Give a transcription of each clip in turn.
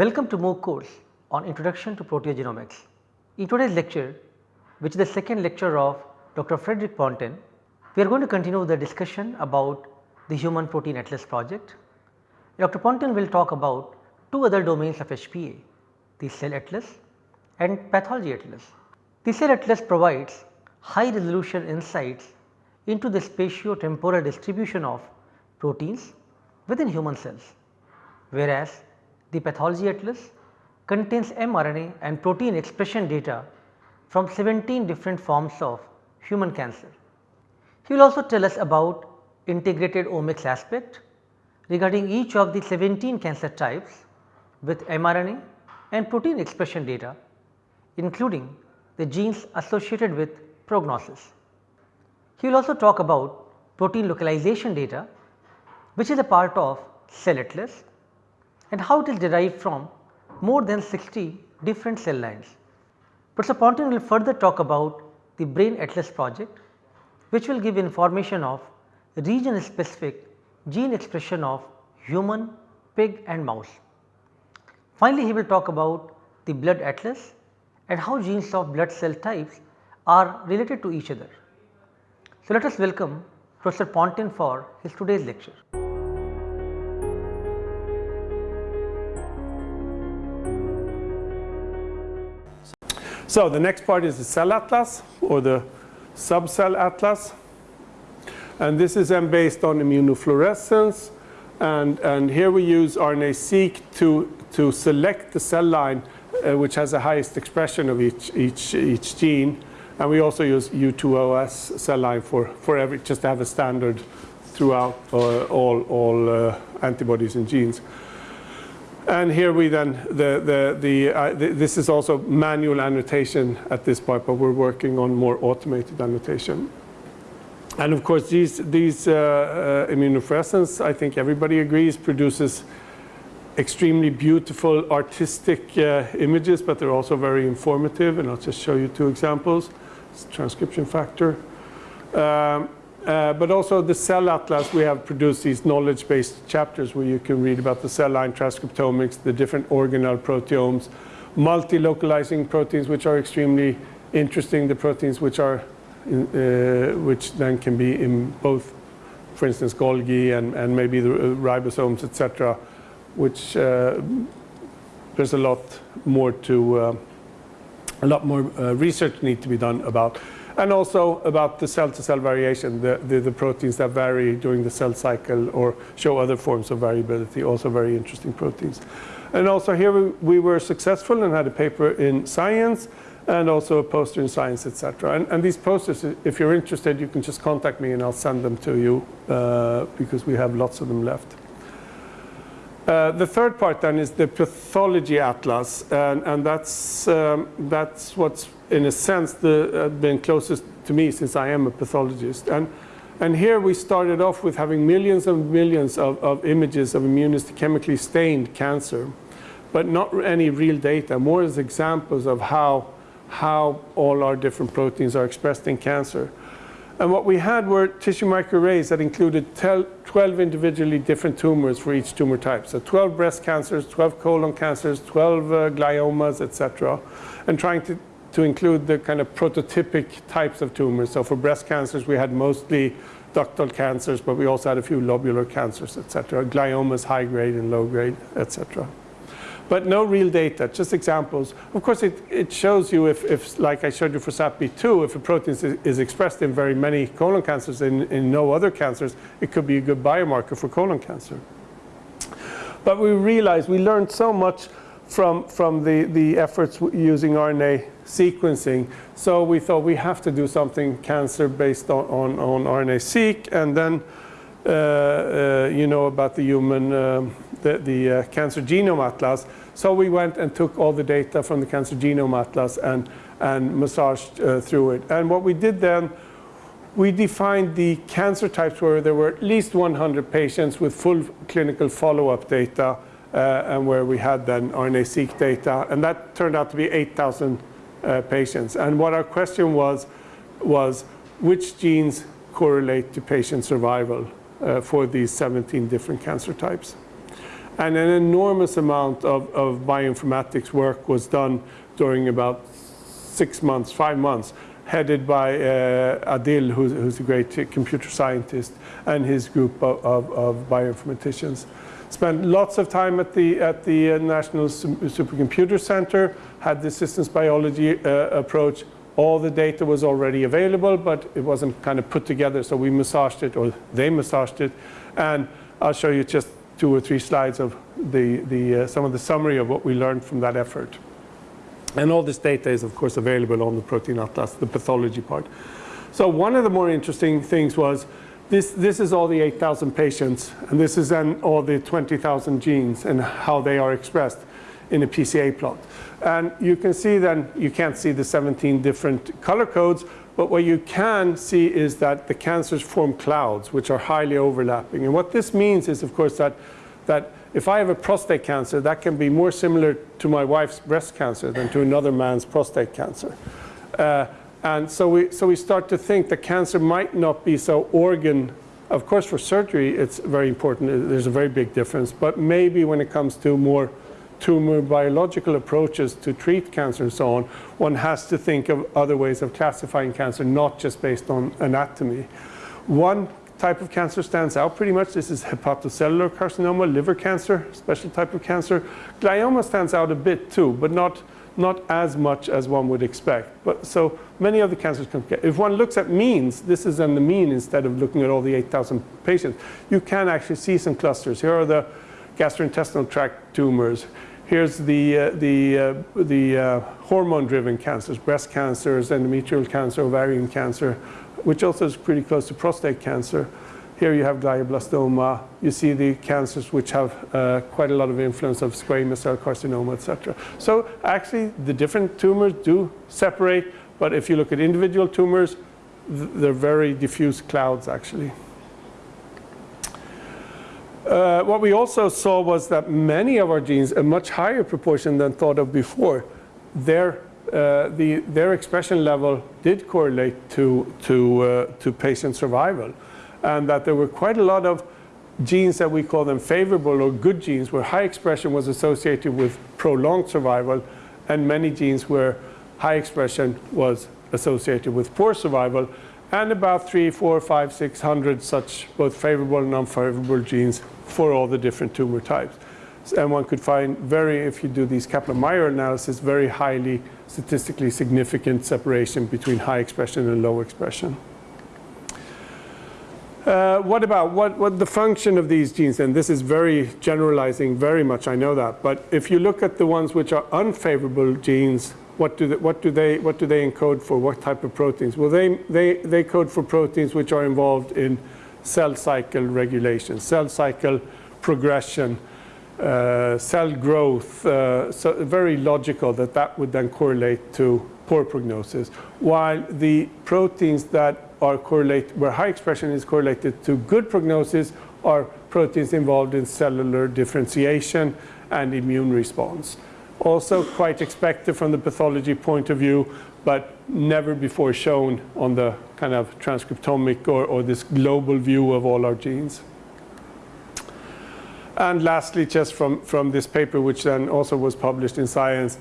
Welcome to MOOC course on Introduction to Proteogenomics. In today's lecture, which is the second lecture of Dr. Fredrik Pontén, we are going to continue the discussion about the Human Protein Atlas project. Dr. Pontén will talk about two other domains of HPA, the cell atlas and pathology atlas. The cell atlas provides high resolution insights into the spatio-temporal distribution of proteins within human cells, whereas the pathology atlas contains mRNA and protein expression data from 17 different forms of human cancer. He will also tell us about integrated omics aspect regarding each of the 17 cancer types with mRNA and protein expression data including the genes associated with prognosis. He will also talk about protein localization data which is a part of cell atlas and how it is derived from more than 60 different cell lines. Professor Pontén will further talk about the brain atlas project which will give information of region specific gene expression of human, pig and mouse. Finally, he will talk about the blood atlas and how genes of blood cell types are related to each other. So, let us welcome Professor Pontén for his today's lecture. So, the next part is the cell atlas or the subcell atlas. And this is then based on immunofluorescence. And, and here we use RNA-seq to, to select the cell line uh, which has the highest expression of each, each, each gene. And we also use U2OS cell line for, for every, just to have a standard throughout uh, all, all uh, antibodies and genes. And here we then, the, the, the, uh, this is also manual annotation at this point, but we're working on more automated annotation. And of course, these, these uh, uh, immunofluorescence, I think everybody agrees, produces extremely beautiful artistic uh, images, but they're also very informative. And I'll just show you two examples. It's transcription factor. Um, uh, but also the cell atlas, we have produced these knowledge-based chapters where you can read about the cell line transcriptomics, the different organelle proteomes, multi-localizing proteins which are extremely interesting, the proteins which are in, uh, which then can be in both, for instance, Golgi and, and maybe the ribosomes, etc., which uh, there's a lot more to, uh, a lot more uh, research need to be done about. And also about the cell-to-cell -cell variation, the, the, the, proteins that vary during the cell cycle or show other forms of variability, also very interesting proteins. And also here we, we were successful and had a paper in Science and also a poster in Science, etc. And, and, these posters, if you're interested, you can just contact me and I'll send them to you uh, because we have lots of them left. Uh, the third part then is the pathology atlas, and, and that's, um, that's what's in a sense the, uh, been closest to me since I am a pathologist. And, and here we started off with having millions and millions of, of images of immunohistochemically stained cancer, but not any real data, more as examples of how, how all our different proteins are expressed in cancer. And what we had were tissue microarrays that included 12 individually different tumors for each tumor type. So 12 breast cancers, 12 colon cancers, 12 uh, gliomas, etc. And trying to, to include the kind of prototypic types of tumors. So for breast cancers, we had mostly ductal cancers, but we also had a few lobular cancers, etc. Gliomas, high grade and low grade, etc but no real data, just examples. Of course, it, it shows you if, if, like I showed you for SATB2, if a protein is, is expressed in very many colon cancers and in no other cancers, it could be a good biomarker for colon cancer. But we realized, we learned so much from, from the, the efforts using RNA sequencing. So we thought we have to do something cancer based on, on, on RNA-seq and then uh, uh, you know about the human, um, the, the uh, cancer genome atlas. So we went and took all the data from the Cancer Genome Atlas and, and massaged uh, through it. And what we did then, we defined the cancer types where there were at least 100 patients with full clinical follow-up data uh, and where we had then RNA-seq data. And that turned out to be 8,000 uh, patients. And what our question was, was which genes correlate to patient survival uh, for these 17 different cancer types. And an enormous amount of, of bioinformatics work was done during about six months, five months, headed by uh, Adil, who's, who's, a great computer scientist, and his group of, of, of bioinformaticians. Spent lots of time at the, at the uh, National Supercomputer Center, had the systems biology uh, approach. All the data was already available, but it wasn't kind of put together, so we massaged it, or they massaged it. And I'll show you just two or three slides of the, the, uh, some of the summary of what we learned from that effort. And all this data is, of course, available on the Protein Atlas, the pathology part. So one of the more interesting things was this, this is all the 8,000 patients, and this is then all the 20,000 genes and how they are expressed in a PCA plot. And you can see then, you can't see the 17 different color codes, but what you can see is that the cancers form clouds, which are highly overlapping. And what this means is, of course, that, that if I have a prostate cancer, that can be more similar to my wife's breast cancer than to another man's prostate cancer. Uh, and so we, so we start to think that cancer might not be so organ. Of course, for surgery, it's very important. There's a very big difference. But maybe when it comes to more tumor biological approaches to treat cancer and so on, one has to think of other ways of classifying cancer, not just based on anatomy. One type of cancer stands out pretty much. This is hepatocellular carcinoma, liver cancer, special type of cancer. Glioma stands out a bit too, but not, not as much as one would expect. But so many of the cancers can get. If one looks at means, this is on the mean instead of looking at all the 8,000 patients, you can actually see some clusters. Here are the gastrointestinal tract tumors. Here's the, uh, the, uh, the uh, hormone-driven cancers, breast cancers, endometrial cancer, ovarian cancer, which also is pretty close to prostate cancer. Here you have glioblastoma. You see the cancers which have uh, quite a lot of influence of squamous cell carcinoma, etc. So actually, the different tumors do separate, but if you look at individual tumors, th they're very diffuse clouds, actually. Uh, what we also saw was that many of our genes, a much higher proportion than thought of before, their, uh, the, their expression level did correlate to, to, uh, to patient survival. And that there were quite a lot of genes that we call them favorable or good genes where high expression was associated with prolonged survival and many genes where high expression was associated with poor survival and about three, four, five, six hundred such both favorable and unfavorable genes for all the different tumor types. And one could find very, if you do these Kaplan-Meier analysis, very highly statistically significant separation between high expression and low expression. Uh, what about what, what the function of these genes? And this is very generalizing very much, I know that. But if you look at the ones which are unfavorable genes, what do they, what do they, what do they encode for? What type of proteins? Well, they, they, they code for proteins which are involved in cell cycle regulation, cell cycle progression, uh, cell growth. Uh, so very logical that that would then correlate to poor prognosis. While the proteins that are correlated, where high expression is correlated to good prognosis are proteins involved in cellular differentiation and immune response. Also quite expected from the pathology point of view, but never before shown on the kind of transcriptomic or, or this global view of all our genes. And lastly, just from, from this paper, which then also was published in Science,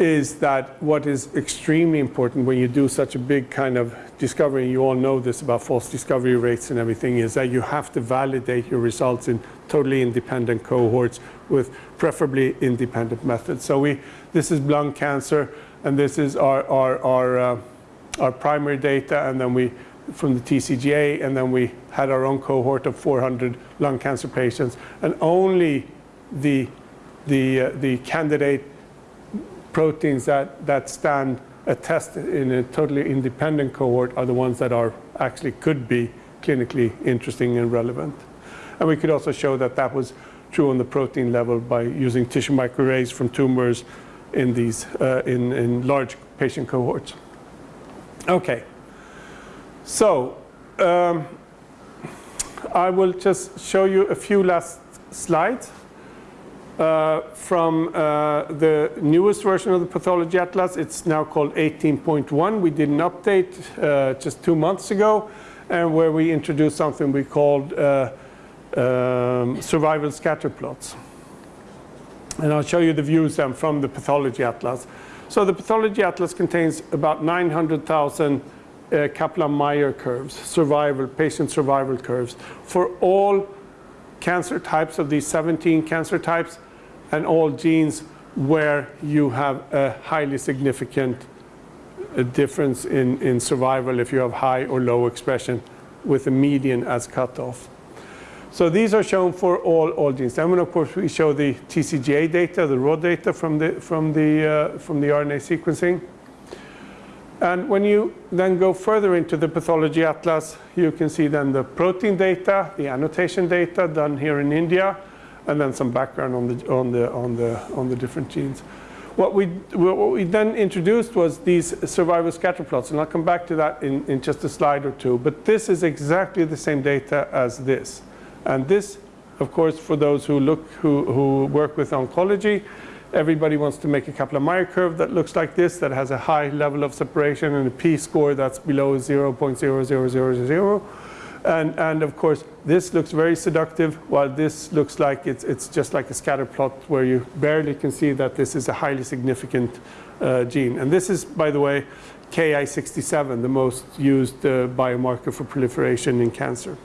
is that what is extremely important when you do such a big kind of discovery, and you all know this about false discovery rates and everything, is that you have to validate your results in totally independent cohorts with preferably independent methods. So we, this is lung cancer, and this is our, our, our, uh, our primary data, and then we, from the TCGA, and then we had our own cohort of 400 lung cancer patients, and only the, the, uh, the candidate proteins that, that stand a test in a totally independent cohort are the ones that are actually could be clinically interesting and relevant. And we could also show that that was true on the protein level by using tissue microarrays from tumors in these uh, in, in large patient cohorts. Okay, so um, I will just show you a few last slides from uh, the newest version of the Pathology Atlas. It's now called 18.1. We did an update uh, just two months ago, and where we introduced something we called uh, um, survival scatter plots. And I'll show you the views then from the pathology atlas. So the pathology atlas contains about 900,000 uh, Kaplan-Meier curves, survival, patient survival curves for all cancer types of these 17 cancer types and all genes where you have a highly significant uh, difference in, in survival if you have high or low expression with a median as cutoff. So these are shown for all, all genes. And then of course we show the TCGA data, the raw data from the, from the, uh, from the RNA sequencing. And when you then go further into the pathology atlas, you can see then the protein data, the annotation data done here in India, and then some background on the, on the, on the, on the different genes. What we, what we then introduced was these survival scatter plots, and I'll come back to that in, in just a slide or two. But this is exactly the same data as this. And this, of course, for those who look, who, who work with oncology, everybody wants to make a Kaplan-Meier curve that looks like this, that has a high level of separation and a p-score that's below 0.0000. And, and of course, this looks very seductive, while this looks like it's, it's just like a scatter plot where you barely can see that this is a highly significant uh, gene. And this is, by the way, Ki67, the most used uh, biomarker for proliferation in cancer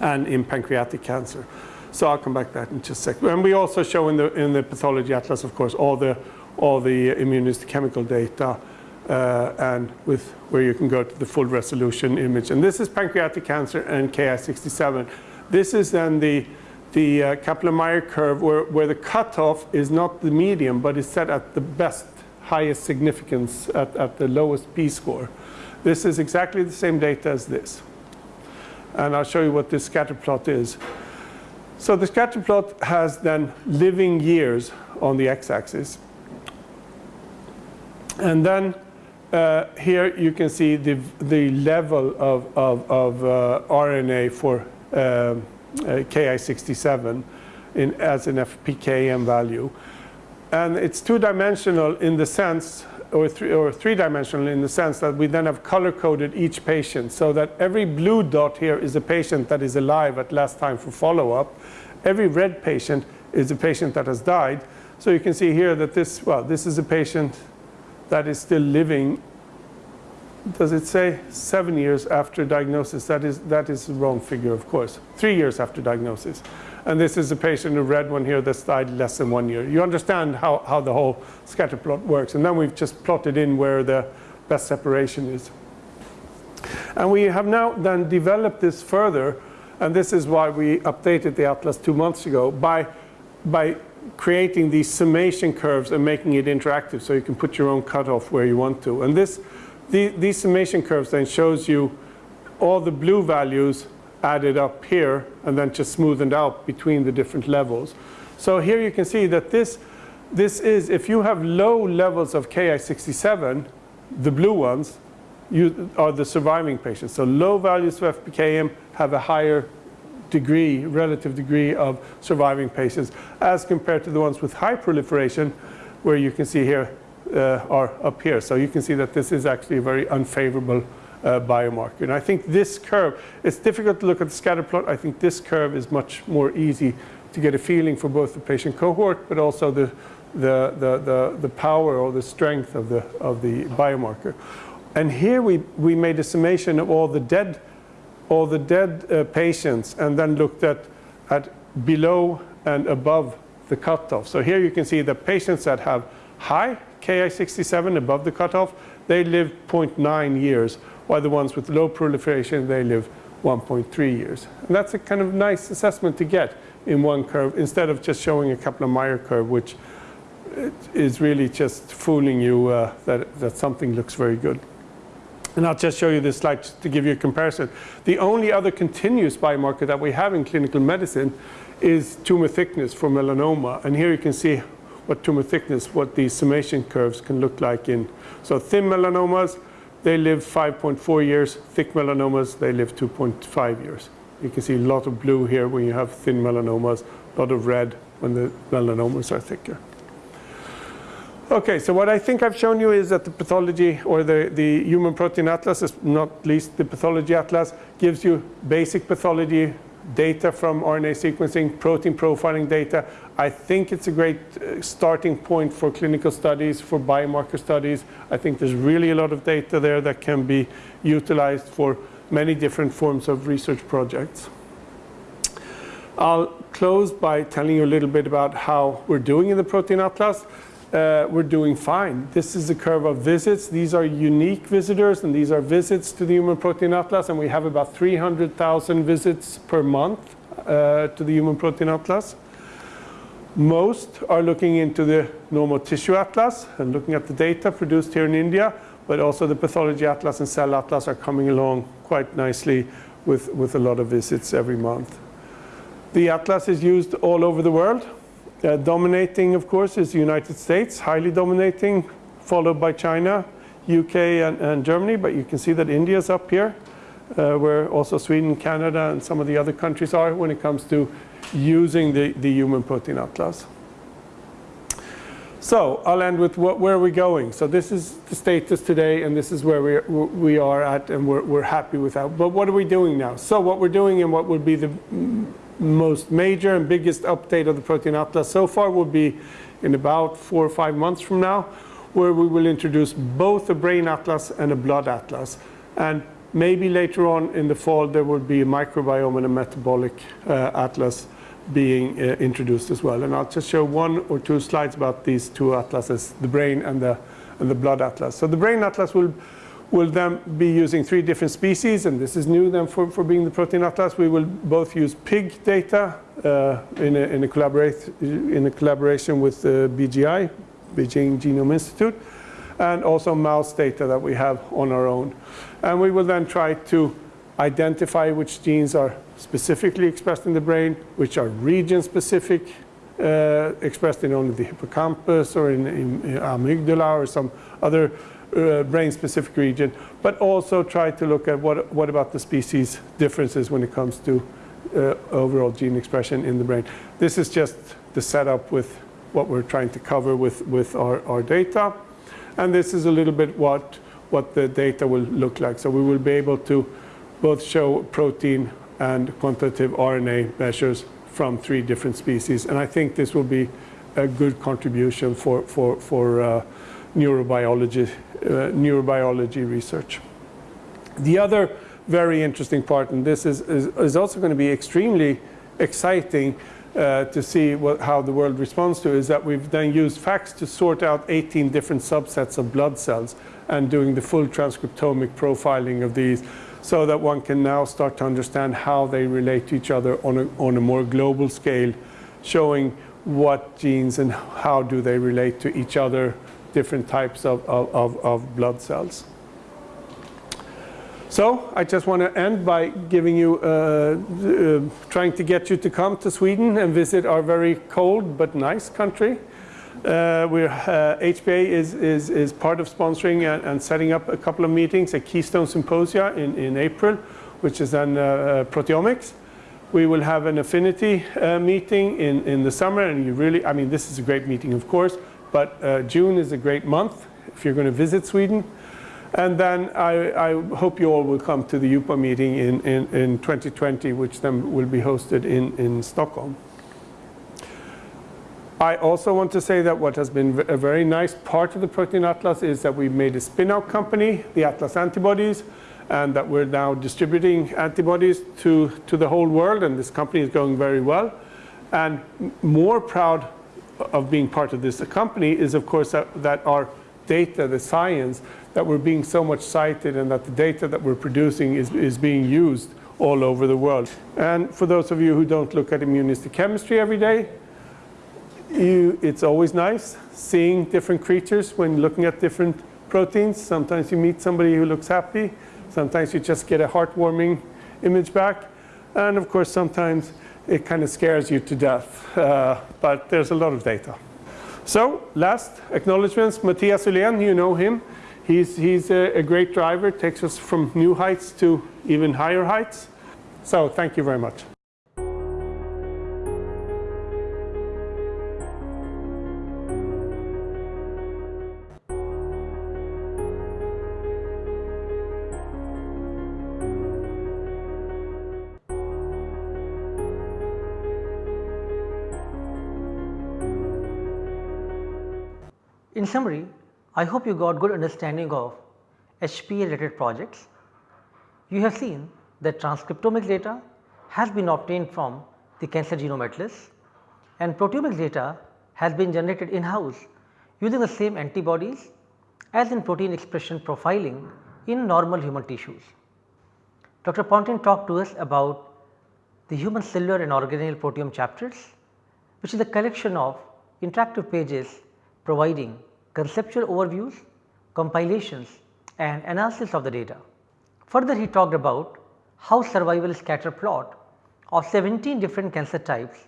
and in pancreatic cancer. So I'll come back to that in just a second. And we also show in the, in the pathology atlas, of course, all the, all the immunohistochemical data uh, and with where you can go to the full resolution image. And this is pancreatic cancer and Ki67. This is then the, the uh, Kaplan-Meier curve where, where the cutoff is not the median, but is set at the best, highest significance at, at the lowest p-score. This is exactly the same data as this. And I'll show you what this scatter plot is. So the scatter plot has then living years on the x-axis. And then uh, here you can see the, the level of, of, of uh, RNA for uh, uh Ki67 in, as an FPKM value. And it's two-dimensional in the sense, or, three, or three-dimensional in the sense that we then have color-coded each patient so that every blue dot here is a patient that is alive at last time for follow-up. Every red patient is a patient that has died. So you can see here that this, well, this is a patient that is still living, does it say seven years after diagnosis? That is, that is the wrong figure, of course. Three years after diagnosis. And this is a patient, a red one here, that's died less than one year. You understand how, how the whole scatter plot works. And then we've just plotted in where the best separation is. And we have now then developed this further, and this is why we updated the atlas two months ago, by, by creating these summation curves and making it interactive so you can put your own cutoff where you want to. And this, the, these summation curves then shows you all the blue values added up here and then just smoothened out between the different levels. So here you can see that this, this is, if you have low levels of Ki67, the blue ones, you are the surviving patients. So low values of FPKM have a higher degree, relative degree of surviving patients as compared to the ones with high proliferation where you can see here uh, are up here. So you can see that this is actually a very unfavorable uh, biomarker. And I think this curve, it's difficult to look at the scatter plot. I think this curve is much more easy to get a feeling for both the patient cohort, but also the, the, the, the, the power or the strength of the, of the biomarker. And here we, we made a summation of all the dead all the dead uh, patients and then looked at, at below and above the cutoff. So here you can see the patients that have high Ki67 above the cutoff, they live 0.9 years, while the ones with low proliferation, they live 1.3 years. And that's a kind of nice assessment to get in one curve instead of just showing a Kaplan-Meier curve, which is really just fooling you uh, that, that something looks very good. And I'll just show you this slide to give you a comparison. The only other continuous biomarker that we have in clinical medicine is tumor thickness for melanoma. And here you can see what tumor thickness, what these summation curves can look like in. So thin melanomas, they live 5.4 years. Thick melanomas, they live 2.5 years. You can see a lot of blue here when you have thin melanomas, a lot of red when the melanomas are thicker. Okay, so what I think I've shown you is that the pathology or the, the human protein atlas, is not least the pathology atlas, gives you basic pathology data from RNA sequencing, protein profiling data. I think it's a great uh, starting point for clinical studies, for biomarker studies. I think there's really a lot of data there that can be utilized for many different forms of research projects. I'll close by telling you a little bit about how we're doing in the Protein Atlas. Uh, we're doing fine. This is the curve of visits. These are unique visitors, and these are visits to the Human Protein Atlas, and we have about 300,000 visits per month uh, to the Human Protein Atlas. Most are looking into the normal tissue atlas and looking at the data produced here in India, but also the pathology atlas and cell atlas are coming along quite nicely with, with a lot of visits every month. The atlas is used all over the world. Uh, dominating, of course, is the United States, highly dominating, followed by China, UK and, and Germany, but you can see that India is up here, uh, where also Sweden, Canada, and some of the other countries are when it comes to using the, the Human Protein Atlas. So I'll end with what, where are we going? So this is the status today, and this is where we, we are at, and we're, we're happy with that. But what are we doing now? So what we're doing and what would be the most major and biggest update of the Protein Atlas so far will be in about four or five months from now, where we will introduce both a brain atlas and a blood atlas. And maybe later on in the fall, there will be a microbiome and a metabolic uh, atlas being uh, introduced as well. And I'll just show one or two slides about these two atlases, the brain and the, and the blood atlas. So the brain atlas will, will then be using three different species, and this is new then for, for being the protein atlas. We will both use pig data uh, in, a, in, a collaborate, in a collaboration with uh, BGI, Beijing Genome Institute, and also mouse data that we have on our own. And we will then try to identify which genes are specifically expressed in the brain, which are region-specific, uh, expressed in only the hippocampus or in, in, amygdala or some other brain-specific region, but also try to look at what, what about the species differences when it comes to uh, overall gene expression in the brain. This is just the setup with what we're trying to cover with, with our, our data. And this is a little bit what, what the data will look like. So we will be able to both show protein and quantitative RNA measures from three different species. And I think this will be a good contribution for, for, for uh, neurobiology, uh, neurobiology research. The other very interesting part, and this is, is, is also going to be extremely exciting uh, to see what, how the world responds to, is that we've then used FACS to sort out 18 different subsets of blood cells and doing the full transcriptomic profiling of these so that one can now start to understand how they relate to each other on a, on a more global scale, showing what genes and how do they relate to each other, different types of, of, of blood cells. So I just want to end by giving you, uh, uh, trying to get you to come to Sweden and visit our very cold but nice country. Uh, we're, uh, HPA is, is, is part of sponsoring and, and, setting up a couple of meetings, a Keystone Symposia in, in April, which is on uh, uh proteomics. We will have an affinity uh, meeting in, in the summer, and you really, I mean, this is a great meeting, of course, but uh, June is a great month if you're going to visit Sweden. And then I, I, hope you all will come to the UPA meeting in, in, in 2020, which then will be hosted in, in Stockholm. I also want to say that what has been a very nice part of the Protein Atlas is that we made a spin-out company, the Atlas Antibodies, and that we're now distributing antibodies to, to the whole world, and this company is going very well. And more proud of being part of this company is, of course, that, that our data, the science, that we're being so much cited and that the data that we're producing is, is being used all over the world. And for those of you who don't look at immunohistochemistry every day, you, it's always nice seeing different creatures when looking at different proteins. Sometimes you meet somebody who looks happy. Sometimes you just get a heartwarming image back. And of course, sometimes it kind of scares you to death. Uh, but there's a lot of data. So last acknowledgements, Mathias Uhlén, you know him. He's, he's a, a great driver, takes us from new heights to even higher heights. So thank you very much. In summary, I hope you got good understanding of HPA related projects. You have seen that transcriptomic data has been obtained from the cancer genome atlas and proteomic data has been generated in house using the same antibodies as in protein expression profiling in normal human tissues. Dr. Pontén talked to us about the human cellular and organelle proteome chapters which is a collection of interactive pages providing conceptual overviews, compilations and analysis of the data. Further he talked about how survival scatter plot of 17 different cancer types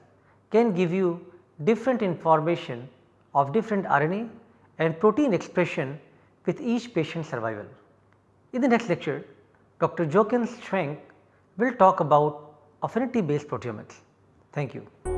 can give you different information of different RNA and protein expression with each patient survival. In the next lecture, Dr. Jochen Schwenk will talk about affinity based proteomics. Thank you.